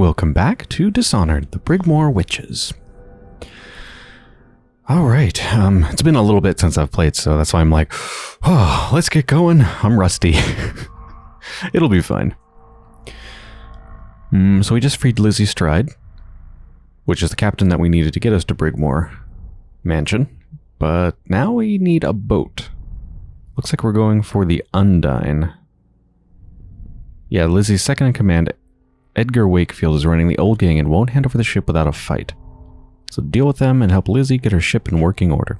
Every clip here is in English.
Welcome back to Dishonored, the Brigmore Witches. Alright, um, it's been a little bit since I've played, so that's why I'm like, oh, let's get going. I'm rusty. It'll be fine. Mm, so we just freed Lizzie Stride, which is the captain that we needed to get us to Brigmore Mansion. But now we need a boat. Looks like we're going for the Undine. Yeah, Lizzie's second in command, Edgar Wakefield, is running the old gang and won't hand over the ship without a fight. So deal with them and help Lizzie get her ship in working order.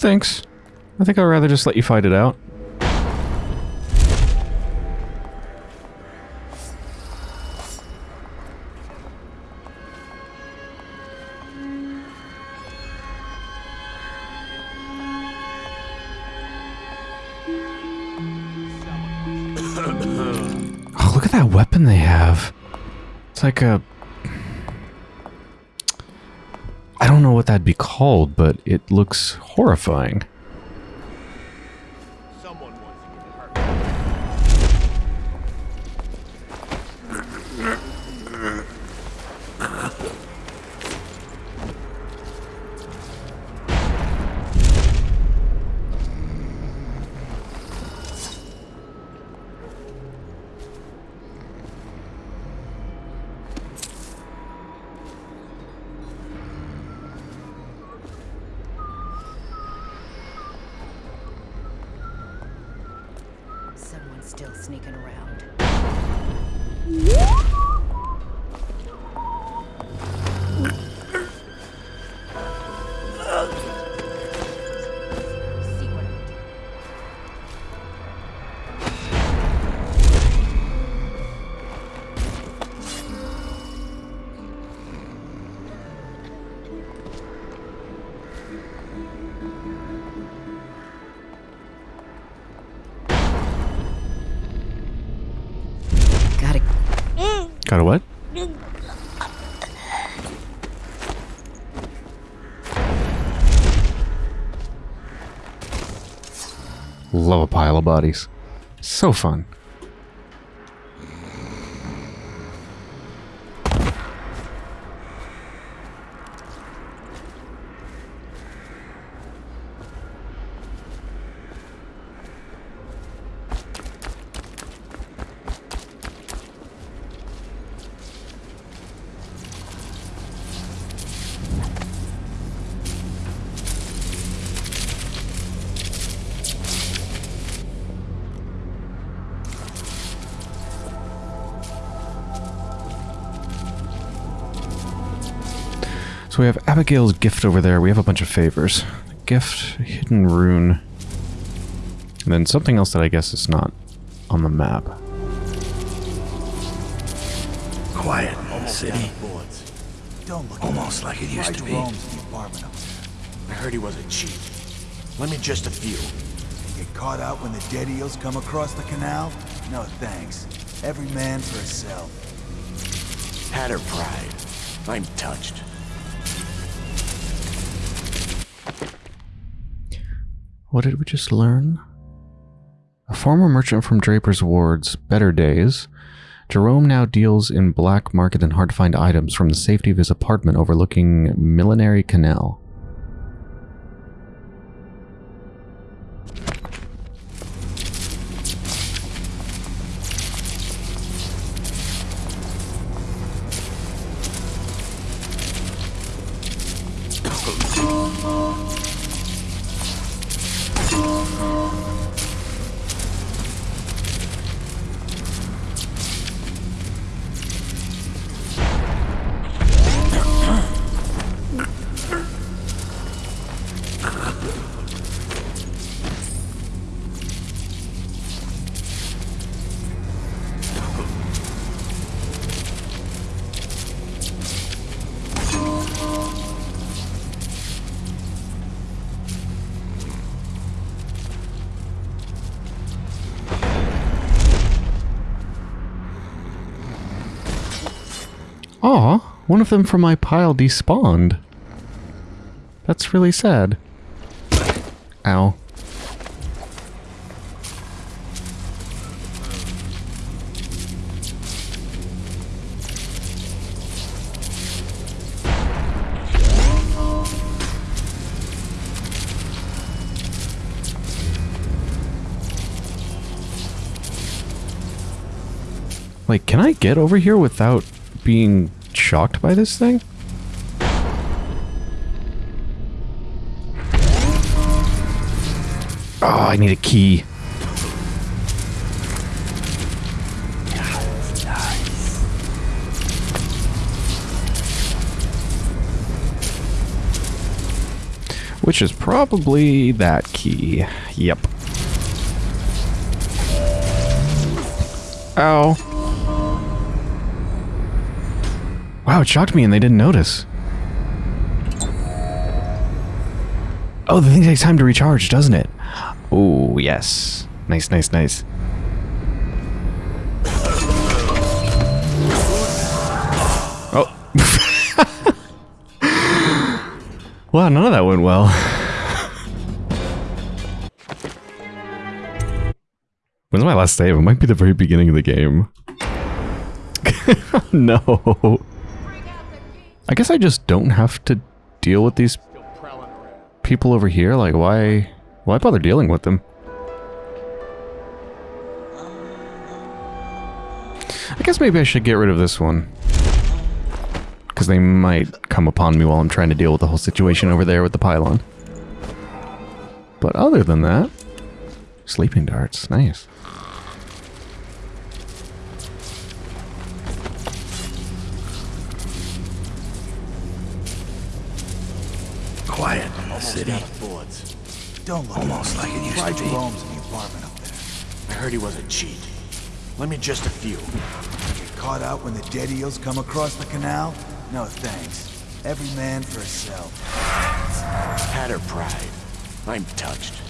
Thanks. I think I'd rather just let you fight it out. oh, look at that weapon they have. It's like a... be called, but it looks horrifying. Got a what? Love a pile of bodies. So fun. So we have Abigail's gift over there. We have a bunch of favors. Gift, hidden rune. And then something else that I guess is not on the map. Quiet in the city. Bullets. Don't look Almost like it used to be. Rome's the apartment up I heard he was a cheat. Let me just a few. Get caught out when the dead eels come across the canal? No thanks. Every man for himself. Had her pride. I'm touched. What did we just learn? A former merchant from Draper's Ward's better days, Jerome now deals in black market and hard to find items from the safety of his apartment overlooking Millinery Canal. Aw, one of them from my pile despawned. That's really sad. Ow. Like, can I get over here without being shocked by this thing? Oh, I need a key. Which is probably that key. Yep. Ow. Wow, it shocked me and they didn't notice. Oh, the thing takes time to recharge, doesn't it? Oh, yes. Nice, nice, nice. Oh. wow, none of that went well. When's my last save? It might be the very beginning of the game. no. I guess I just don't have to deal with these people over here. Like, why, why bother dealing with them? I guess maybe I should get rid of this one. Because they might come upon me while I'm trying to deal with the whole situation over there with the pylon. But other than that, sleeping darts, nice. Quiet in the city. Bullets. Don't look Almost like it used Try to be. Jerome's in the apartment up there. I heard he was a cheat. Let me just a few. Get caught out when the dead eels come across the canal? No thanks. Every man for himself. Had her pride. I'm touched.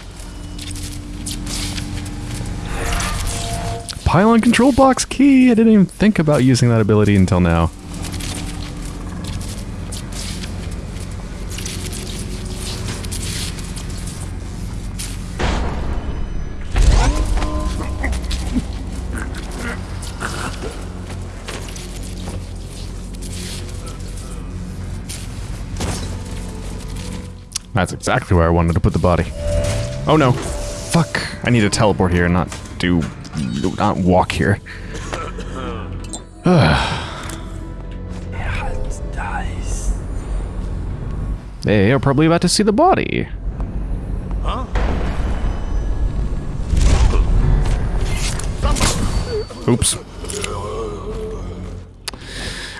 Pylon control box key! I didn't even think about using that ability until now. Exactly where I wanted to put the body. Oh no. Fuck. I need to teleport here, not do... not walk here. They are probably about to see the body. Huh? Oops.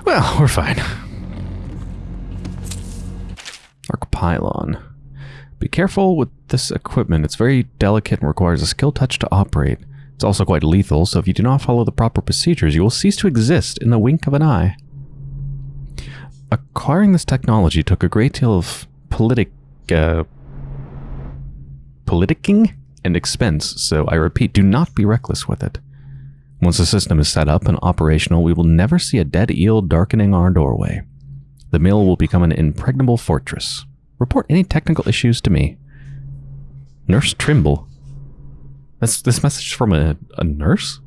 Well, we're fine. Arc pylon. Be careful with this equipment. It's very delicate and requires a skill touch to operate. It's also quite lethal, so if you do not follow the proper procedures, you will cease to exist in the wink of an eye. Acquiring this technology took a great deal of politic, uh, politicking and expense, so I repeat, do not be reckless with it. Once the system is set up and operational, we will never see a dead eel darkening our doorway. The mill will become an impregnable fortress. Report any technical issues to me. Nurse Trimble. That's this message from a, a nurse?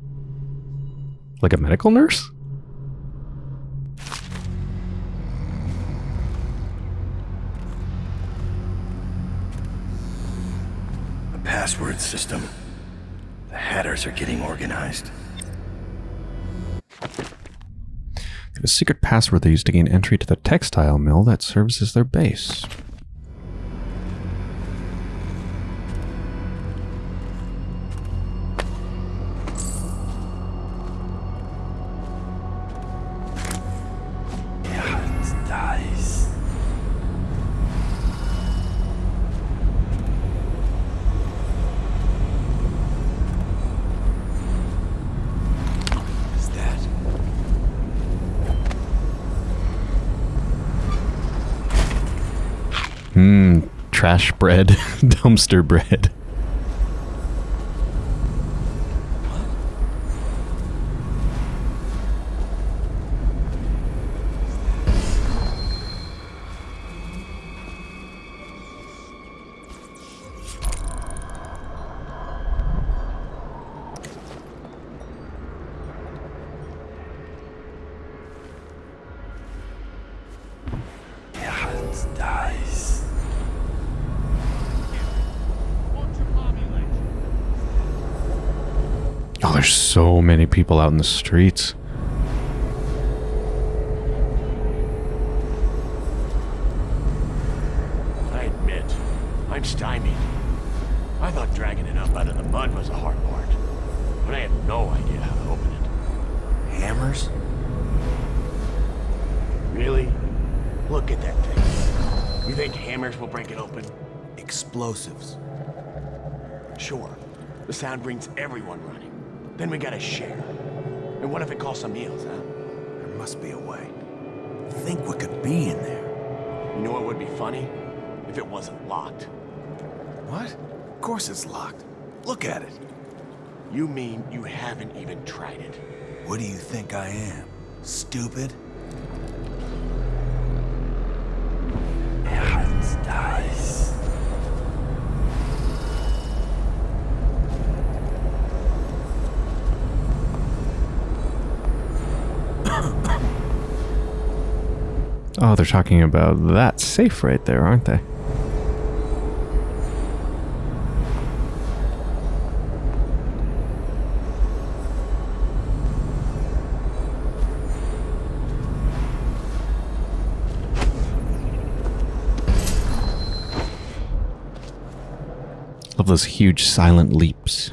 Like a medical nurse? The password system. The Hatters are getting organized. They have a secret password they use to gain entry to the textile mill that serves as their base. Trash bread, dumpster bread. People out in the streets. I admit, I'm stymied. I thought dragging it up out of the mud was the hard part. But I had no idea how to open it. Hammers? Really? Look at that thing. You think hammers will break it open? Explosives. Sure. The sound brings everyone running. Then we gotta share. And what if it costs some meals, huh? There must be a way. Think what could be in there. You know what would be funny? If it wasn't locked. What? Of course it's locked. Look at it. You mean you haven't even tried it? What do you think I am? Stupid? Oh, they're talking about that safe right there, aren't they? Love those huge silent leaps.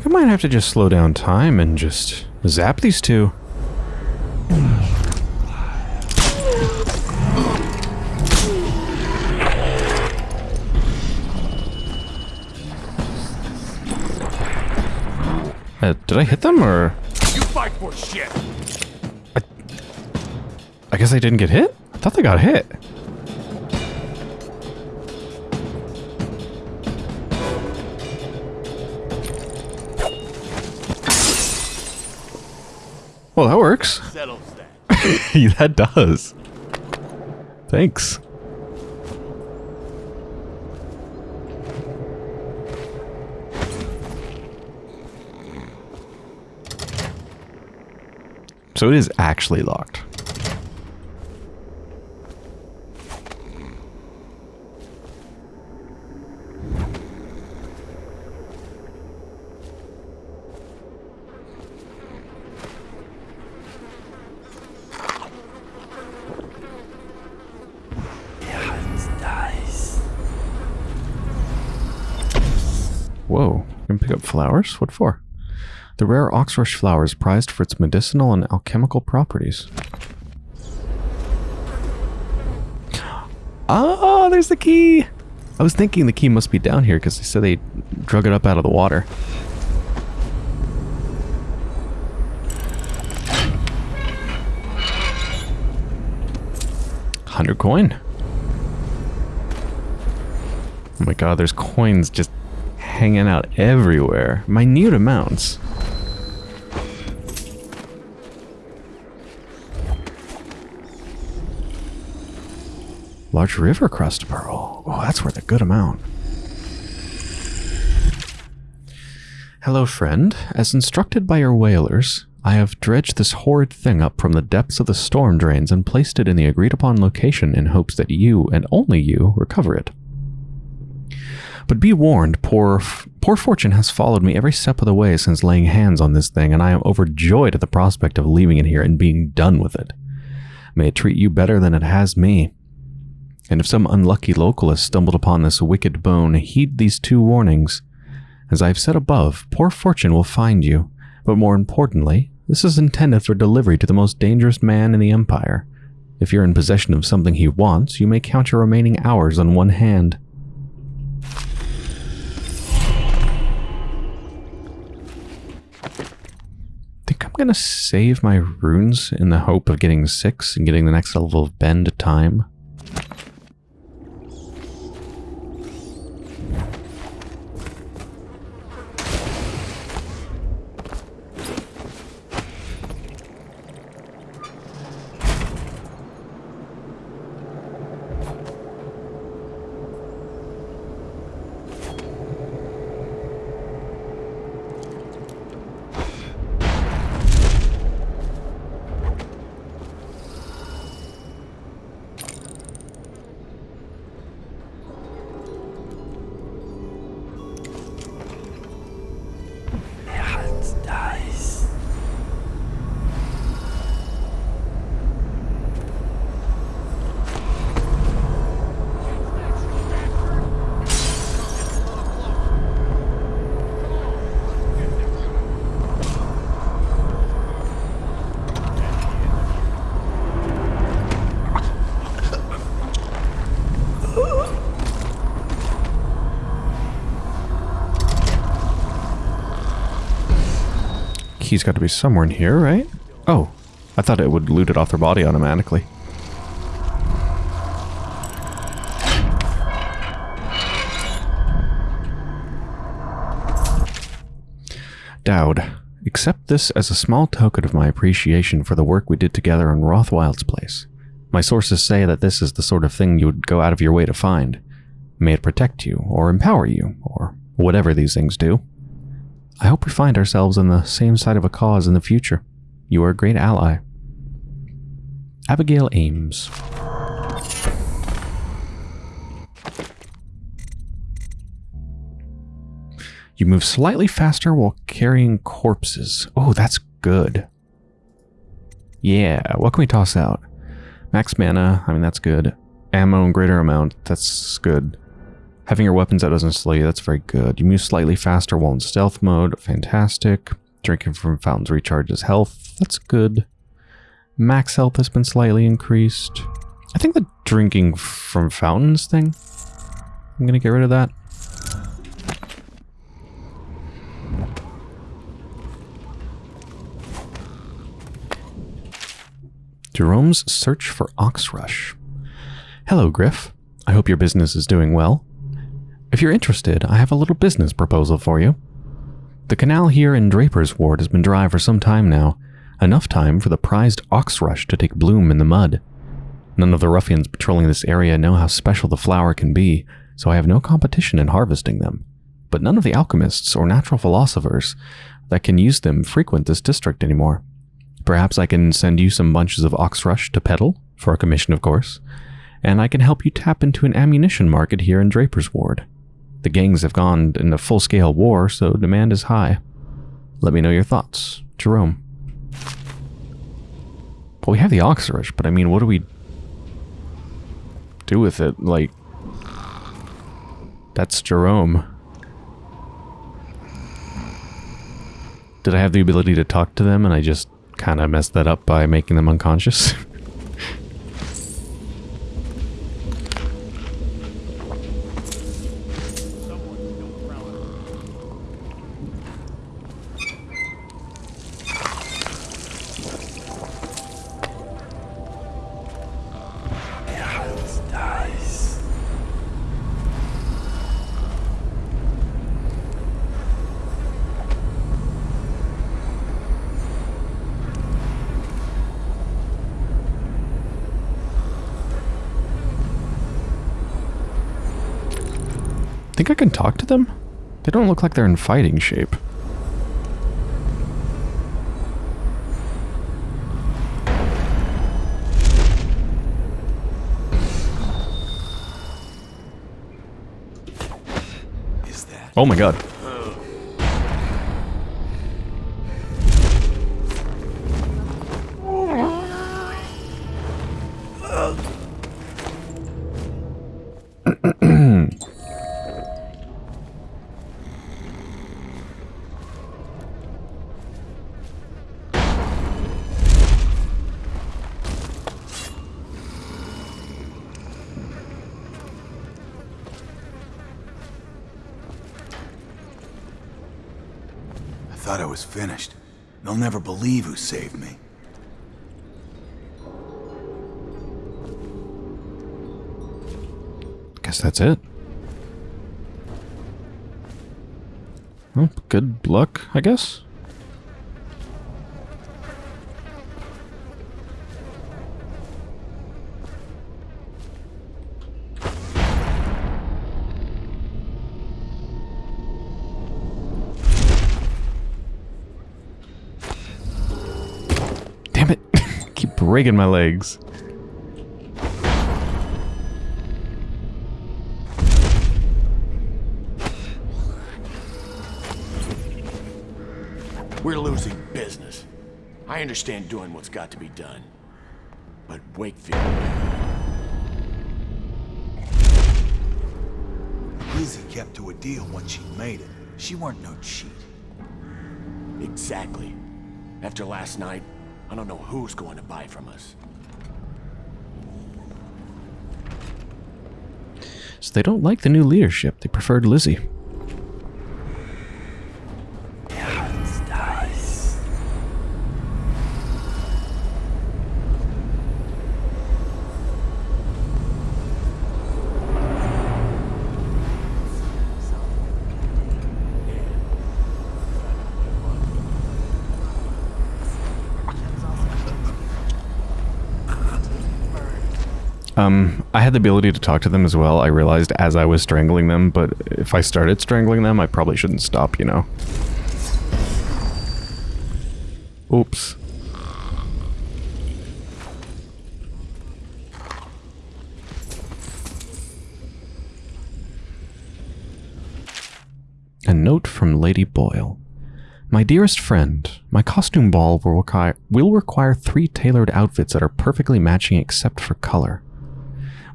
Think I might have to just slow down time and just zap these two. Uh, did I hit them or? You fight for shit! I guess I didn't get hit? I thought they got hit. that. does. Thanks. So it is actually locked. Whoa, you can pick up flowers? What for? The rare oxrush flower is prized for its medicinal and alchemical properties. Oh, there's the key! I was thinking the key must be down here because they said they drug it up out of the water. Hundred coin. Oh my god, there's coins just hanging out everywhere. Minute amounts. Large river krust pearl. Oh, that's worth a good amount. Hello, friend. As instructed by your whalers, I have dredged this horrid thing up from the depths of the storm drains and placed it in the agreed upon location in hopes that you, and only you, recover it. But be warned, poor, poor fortune has followed me every step of the way since laying hands on this thing, and I am overjoyed at the prospect of leaving it here and being done with it. May it treat you better than it has me. And if some unlucky local has stumbled upon this wicked bone, heed these two warnings. As I have said above, poor fortune will find you, but more importantly, this is intended for delivery to the most dangerous man in the Empire. If you're in possession of something he wants, you may count your remaining hours on one hand. I'm gonna save my runes in the hope of getting six and getting the next level of bend time. Key's got to be somewhere in here, right? Oh, I thought it would loot it off their body automatically. Dowd, accept this as a small token of my appreciation for the work we did together on Rothwild's place. My sources say that this is the sort of thing you would go out of your way to find. May it protect you, or empower you, or whatever these things do. I hope we find ourselves on the same side of a cause in the future. You are a great ally. Abigail Ames. You move slightly faster while carrying corpses. Oh, that's good. Yeah, what can we toss out? Max mana, I mean, that's good. Ammo in greater amount, that's good. Having your weapons out doesn't slow you, that's very good. You move slightly faster while in stealth mode, fantastic. Drinking from fountains recharges health, that's good. Max health has been slightly increased. I think the drinking from fountains thing, I'm gonna get rid of that. Jerome's search for Oxrush. Hello, Griff. I hope your business is doing well. If you're interested, I have a little business proposal for you. The canal here in Draper's Ward has been dry for some time now, enough time for the prized ox rush to take bloom in the mud. None of the ruffians patrolling this area know how special the flower can be, so I have no competition in harvesting them. But none of the alchemists or natural philosophers that can use them frequent this district anymore. Perhaps I can send you some bunches of oxrush to peddle, for a commission of course, and I can help you tap into an ammunition market here in Draper's Ward. The gangs have gone into full-scale war, so demand is high. Let me know your thoughts. Jerome. Well, we have the Oxrush, but I mean, what do we do with it? Like, that's Jerome. Did I have the ability to talk to them and I just kind of messed that up by making them unconscious? Think I can talk to them? They don't look like they're in fighting shape. Is that? Oh my god. Never believe who saved me. Guess that's it. Well, good luck, I guess. Damn it. Keep breaking my legs. We're losing business. I understand doing what's got to be done. But Wakefield, Lizzie kept to a deal once she made it. She weren't no cheat. exactly. After last night, I don't know who's going to buy from us. So they don't like the new leadership. They preferred Lizzie. Um, I had the ability to talk to them as well. I realized as I was strangling them, but if I started strangling them, I probably shouldn't stop, you know. Oops. A note from Lady Boyle. My dearest friend, my costume ball will require, will require three tailored outfits that are perfectly matching except for color.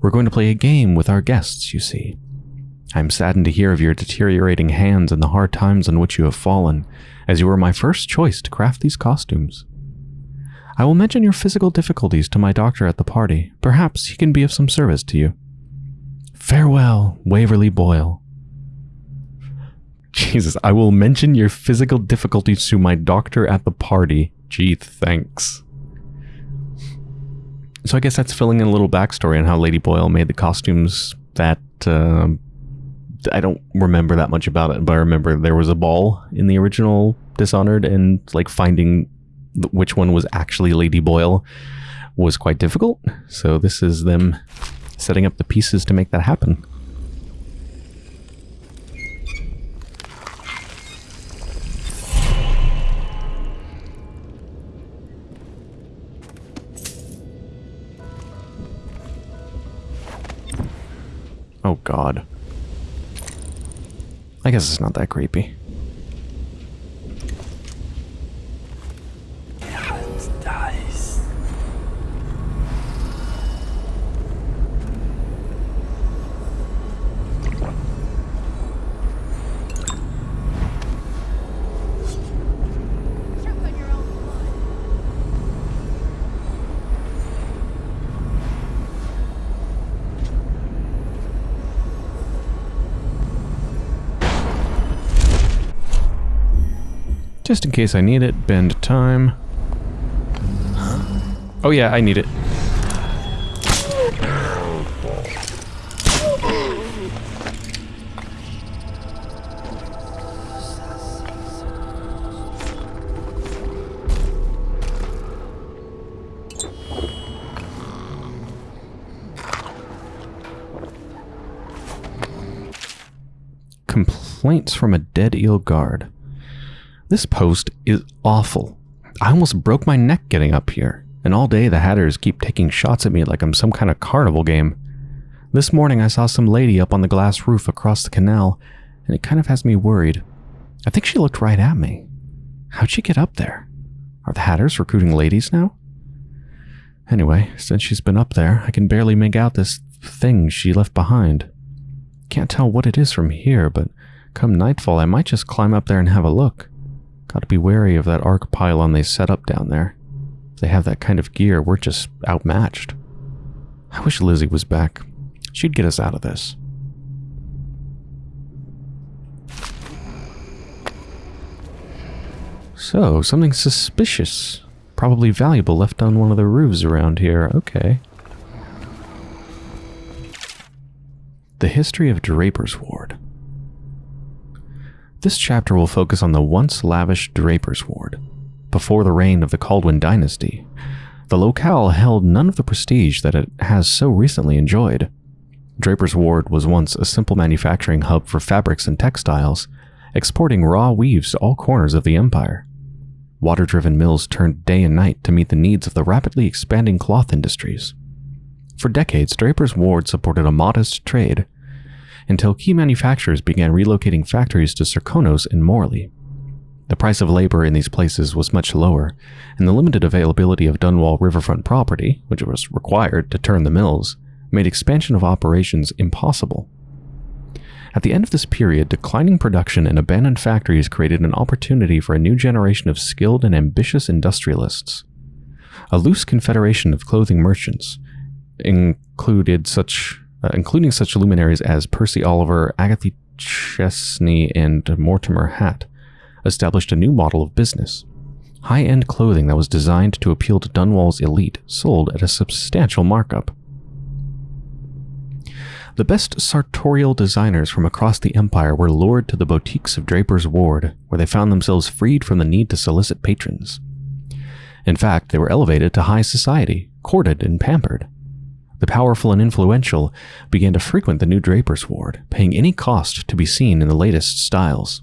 We're going to play a game with our guests, you see. I'm saddened to hear of your deteriorating hands and the hard times on which you have fallen, as you were my first choice to craft these costumes. I will mention your physical difficulties to my doctor at the party. Perhaps he can be of some service to you. Farewell, Waverly Boyle. Jesus, I will mention your physical difficulties to my doctor at the party. Gee, thanks. So I guess that's filling in a little backstory on how Lady Boyle made the costumes that uh, I don't remember that much about it, but I remember there was a ball in the original Dishonored, and like finding which one was actually Lady Boyle was quite difficult. So this is them setting up the pieces to make that happen. Oh god. I guess it's not that creepy. Just in case I need it, bend time. Oh yeah, I need it. Complaints from a dead eel guard. This post is awful. I almost broke my neck getting up here, and all day the Hatters keep taking shots at me like I'm some kind of carnival game. This morning I saw some lady up on the glass roof across the canal, and it kind of has me worried. I think she looked right at me. How'd she get up there? Are the Hatters recruiting ladies now? Anyway, since she's been up there, I can barely make out this thing she left behind. Can't tell what it is from here, but come nightfall I might just climb up there and have a look. Gotta be wary of that arc pylon they set up down there. If they have that kind of gear, we're just outmatched. I wish Lizzie was back. She'd get us out of this. So, something suspicious. Probably valuable left on one of the roofs around here. Okay. The history of Draper's Ward. This chapter will focus on the once lavish Draper's Ward. Before the reign of the Kaldwin dynasty, the locale held none of the prestige that it has so recently enjoyed. Draper's Ward was once a simple manufacturing hub for fabrics and textiles, exporting raw weaves to all corners of the empire. Water driven mills turned day and night to meet the needs of the rapidly expanding cloth industries. For decades, Draper's Ward supported a modest trade until key manufacturers began relocating factories to Serkonos and Morley. The price of labor in these places was much lower, and the limited availability of Dunwall riverfront property, which was required to turn the mills, made expansion of operations impossible. At the end of this period, declining production and abandoned factories created an opportunity for a new generation of skilled and ambitious industrialists. A loose confederation of clothing merchants included such uh, including such luminaries as Percy Oliver, Agatha Chesney, and Mortimer Hatt, established a new model of business. High-end clothing that was designed to appeal to Dunwall's elite sold at a substantial markup. The best sartorial designers from across the empire were lured to the boutiques of Draper's Ward, where they found themselves freed from the need to solicit patrons. In fact, they were elevated to high society, courted and pampered. The powerful and influential began to frequent the new Draper's Ward, paying any cost to be seen in the latest styles.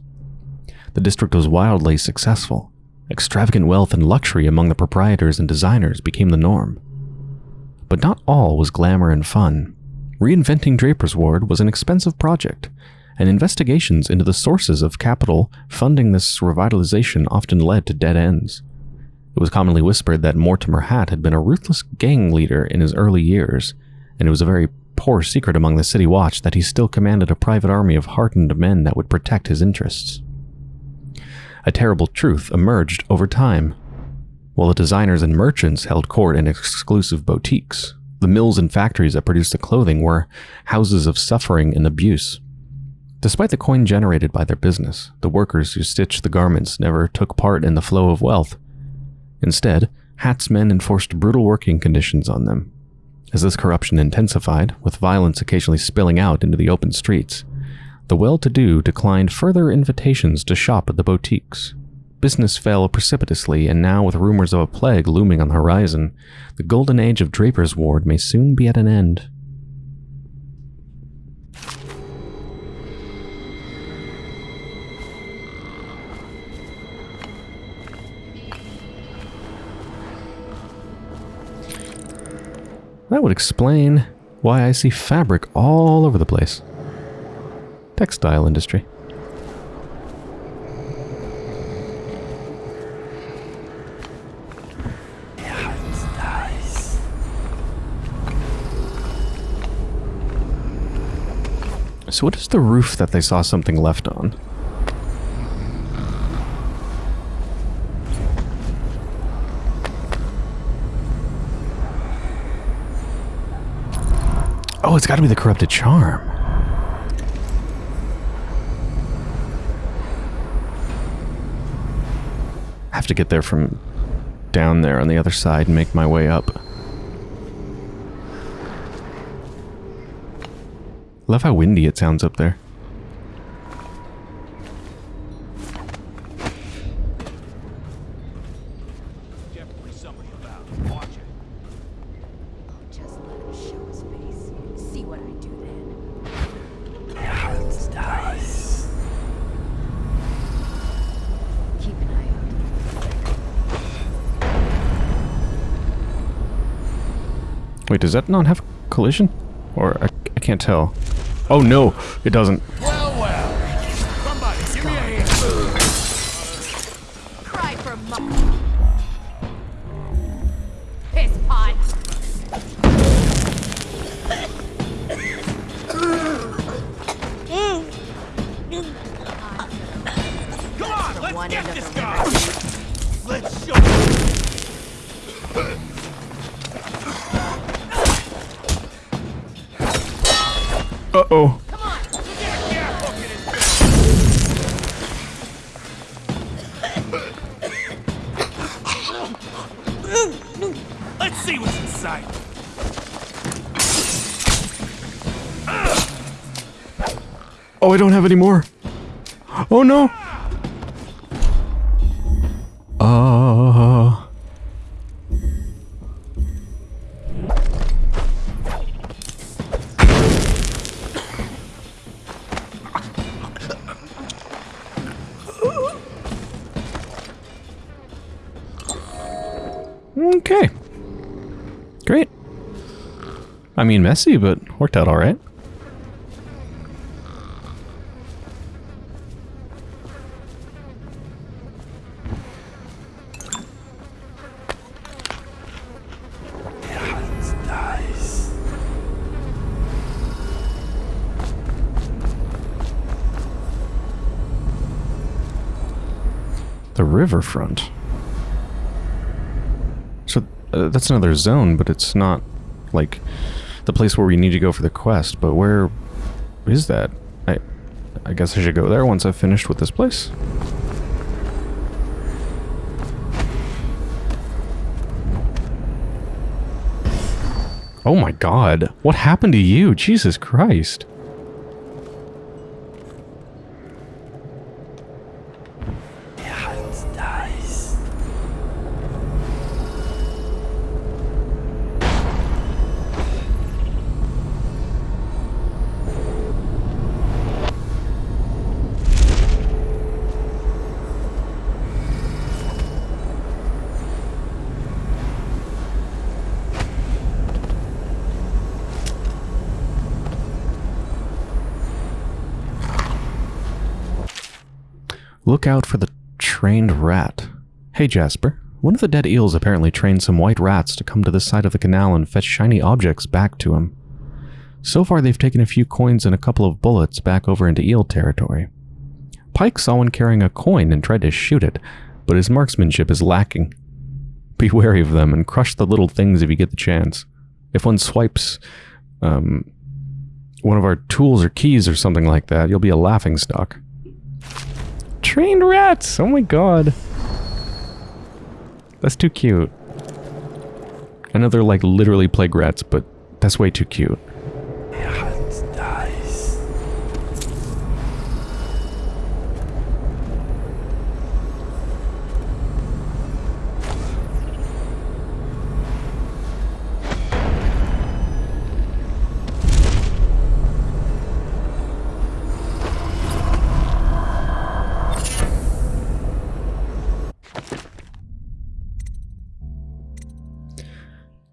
The district was wildly successful. Extravagant wealth and luxury among the proprietors and designers became the norm. But not all was glamour and fun. Reinventing Draper's Ward was an expensive project, and investigations into the sources of capital funding this revitalization often led to dead ends. It was commonly whispered that Mortimer Hatt had been a ruthless gang leader in his early years, and it was a very poor secret among the City Watch that he still commanded a private army of hardened men that would protect his interests. A terrible truth emerged over time. While the designers and merchants held court in exclusive boutiques, the mills and factories that produced the clothing were houses of suffering and abuse. Despite the coin generated by their business, the workers who stitched the garments never took part in the flow of wealth. Instead, Hatt's men enforced brutal working conditions on them. As this corruption intensified, with violence occasionally spilling out into the open streets, the well-to-do declined further invitations to shop at the boutiques. Business fell precipitously, and now with rumors of a plague looming on the horizon, the golden age of Draper's Ward may soon be at an end. That would explain why I see fabric all over the place. Textile industry. So what is the roof that they saw something left on? Got to be the corrupted charm. I have to get there from down there on the other side and make my way up. Love how windy it sounds up there. Wait, does that not have collision? Or I, I can't tell. Oh no, it doesn't. I don't have any more. Oh no. Uh. Okay. Great. I mean, messy, but worked out all right. Riverfront. So uh, that's another zone, but it's not like the place where we need to go for the quest. But where is that? I I guess I should go there once I've finished with this place. Oh my god. What happened to you? Jesus Christ. Out for the trained rat. Hey Jasper, one of the dead eels apparently trained some white rats to come to this side of the canal and fetch shiny objects back to him. So far they've taken a few coins and a couple of bullets back over into eel territory. Pike saw one carrying a coin and tried to shoot it, but his marksmanship is lacking. Be wary of them and crush the little things if you get the chance. If one swipes um, one of our tools or keys or something like that, you'll be a laughing stock. Trained rats! Oh my god. That's too cute. I know they're like literally plague rats, but that's way too cute.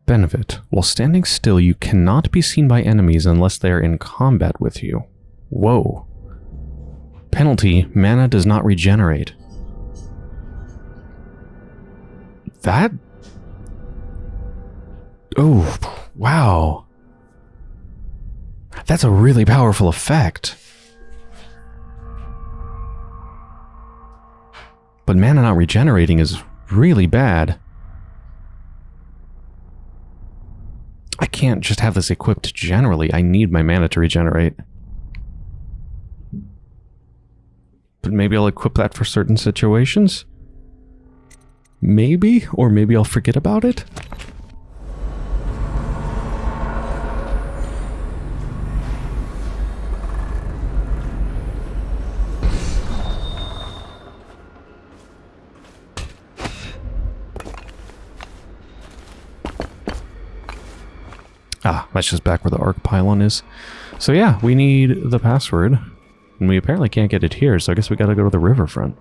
Benefit. While standing still, you cannot be seen by enemies unless they are in combat with you. Whoa. Penalty. Mana does not regenerate. That... Oh, wow. That's a really powerful effect. But mana not regenerating is really bad. I can't just have this equipped generally. I need my mana to regenerate. But maybe I'll equip that for certain situations? Maybe? Or maybe I'll forget about it? That's just back where the arc pylon is. So yeah, we need the password. And we apparently can't get it here, so I guess we gotta go to the riverfront.